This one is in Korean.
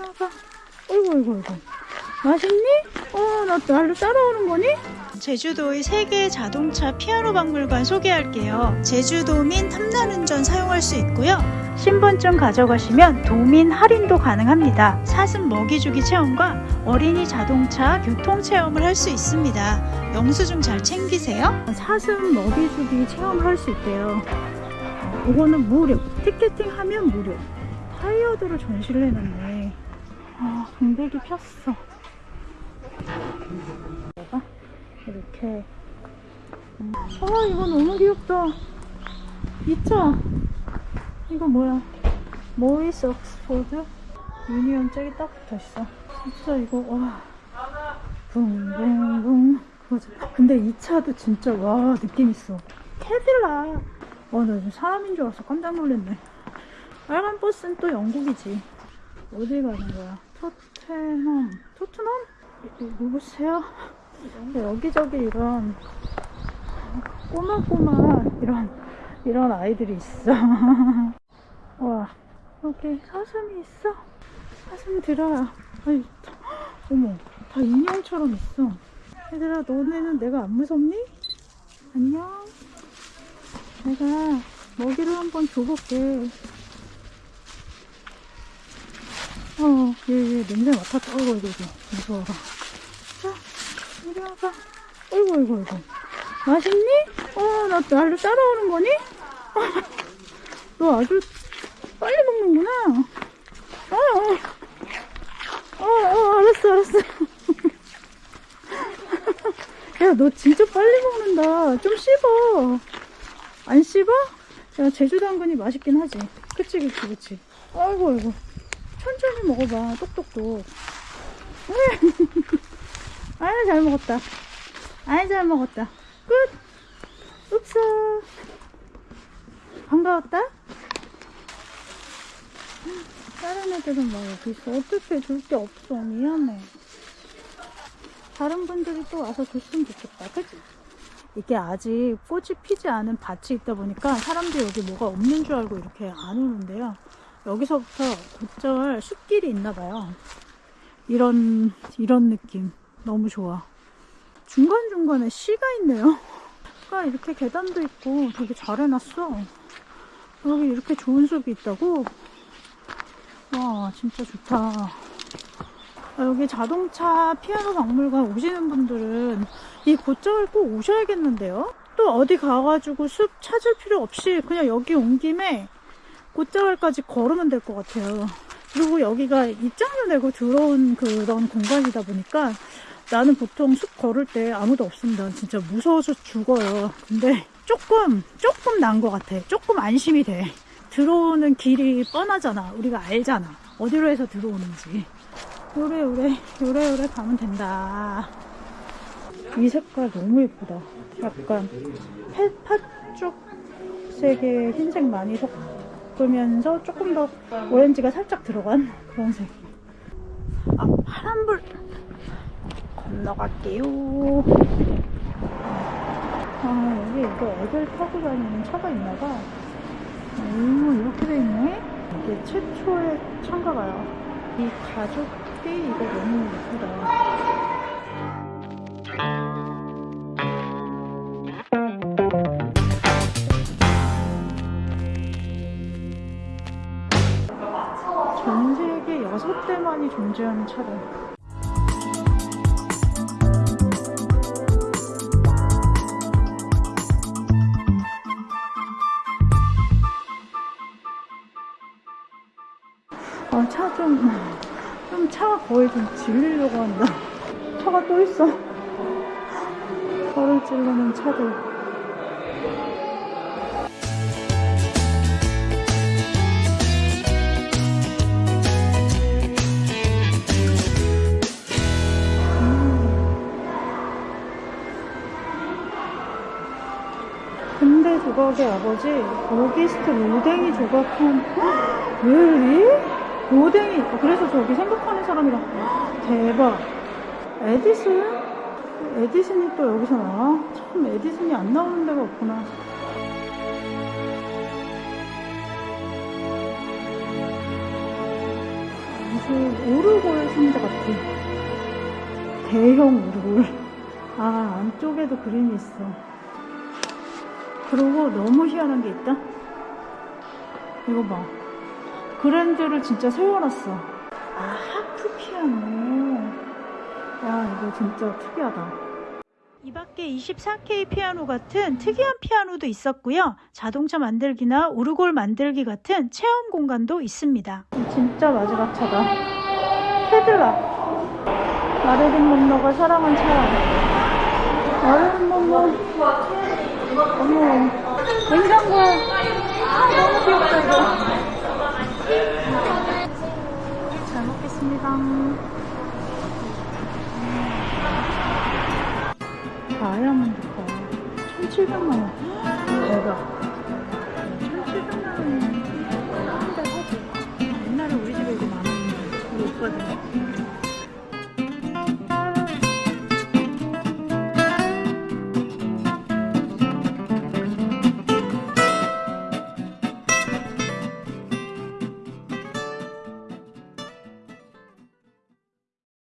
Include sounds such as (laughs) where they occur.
아가. 어이구, 어이구, 어이구. 맛있니? 어, 나 나를 따라오는 거니? 제주도의 세계 자동차 피아노 박물관 소개할게요. 제주도민 탐난운전 사용할 수 있고요. 신분증 가져가시면 도민 할인도 가능합니다. 사슴 먹이주기 체험과 어린이 자동차 교통 체험을 할 수 있습니다. 영수증 잘 챙기세요. 사슴 먹이주기 체험을 할 수 있대요. 이거는 무료. 티켓팅 하면 무료. 타이어드로 전시를 해놨네. 아, 공백이 폈어. 내가 이렇게. 음. 아, 이거 너무 귀엽다. 이 차. 이거 뭐야? 모이스 옥스포드? 유니온 짝이 딱 붙어 있어. 진짜 이거, 와. 붕붕붕. 그거지. 근데 이 차도 진짜, 와, 느낌 있어. 캐딜락. 와, 나 지금 사람인 줄 알았어. 깜짝 놀랐네. 빨간 버스는 또 영국이지. 어디 가는 거야? 토트넘. 토트넘? 누구세요? 여기저기 이런 꼬마꼬마 이런 이런 아이들이 있어. (laughs) 와 여기 사슴이 있어. 사슴 들어요. 아이, 어머 다 인형처럼 있어. 얘들아 너네는 내가 안 무섭니? 안녕. 내가 먹이를 한번 줘볼게. 어, 얘, 얘 냄새 맡았다. 어이구, 어이구, 어이구. 무서워라. 자, 이리 와봐. 어이구, 어이구, 어이구. 맛있니? 어, 나 나를 따라오는 거니? (laughs) 너 아주 빨리 먹는구나. 어, 어, 어, 어 알았어, 알았어. (laughs) 야, 너 진짜 빨리 먹는다. 좀 씹어. 안 씹어? 야, 제주 당근이 맛있긴 하지. 그치, 그치, 그치. 아이고, 아이고. 천천히 먹어봐. 똑똑똑. (laughs) 아유, 잘 먹었다. 아이, 잘 먹었다. 끝. 읍사. 반가웠다? 다른 애들은 막 여기 있어. 어떻게 줄 게 없어. 미안해. 다른 분들이 또 와서 줬으면 좋겠다. 그치? 이게 아직 꽃이 피지 않은 밭이 있다 보니까 사람들이 여기 뭐가 없는 줄 알고 이렇게 안 오는데요. 여기서부터 곧절 숲길이 있나 봐요. 이런, 이런 느낌. 너무 좋아. 중간중간에 시가 있네요. 가 이렇게 계단도 있고 되게 잘 해놨어. 여기 이렇게 좋은 숲이 있다고? 와, 진짜 좋다. 아, 여기 자동차 피아노 박물관 오시는 분들은 이 곧절 꼭 오셔야겠는데요? 또 어디 가가지고 숲 찾을 필요 없이 그냥 여기 온 김에 곧자갈까지 걸으면 될 것 같아요. 그리고 여기가 입장료 내고 들어온 그런 공간이다 보니까 나는 보통 숲 걸을 때 아무도 없습니다. 진짜 무서워서 죽어요. 근데 조금, 조금 난 것 같아. 조금 안심이 돼. 들어오는 길이 뻔하잖아. 우리가 알잖아. 어디로 해서 들어오는지. 요래 요래, 요래 요래 가면 된다. 이 색깔 너무 예쁘다. 약간 팥죽색에 흰색 많이 섞 으면서 조금 더 오렌지가 살짝 들어간 그런 색. 아, 파란불 건너갈게요. 아, 여기 이거 애들 타고 다니는 차가 있나봐. 오, 이렇게 돼 있네? 이게 최초의 차인가 봐요. 이 가죽이 이거 너무 예쁘다. 전 세계 여섯 대만이 존재하는 차래. 아, 차 좀, 좀 차가 거의 좀 질리려고 한다. 차가 또 있어. (laughs) 저를 찌르는 차들. 조각의 아버지 오기스트 로댕이 조각한 왜? 로댕이 어, 그래서 저기 생각하는 사람이랑 대박 에디슨? 에디슨이 또 여기서 나와? 참 에디슨이 안 나오는 데가 없구나 무슨 오르골 상자 같아. 대형 오르골. 아, 안쪽에도 그림이 있어. 그리고 너무 희한한 게 있다. 이거 봐. 그랜드를 진짜 세워놨어. 아, 하프 피아노. 야, 이거 진짜 특이하다. 이 밖에 24K 피아노 같은 특이한 피아노도 있었고요. 자동차 만들기나 오르골 만들기 같은 체험 공간도 있습니다. 진짜 마지막 차다. 캐딜락. 마르린 monroe가 사랑한 차. 마르린 monroe. 어머. 냉장고. 아, 너무 귀엽다, 이거. 잘 먹겠습니다. 다이아몬드 거 1,700만 원. 대박.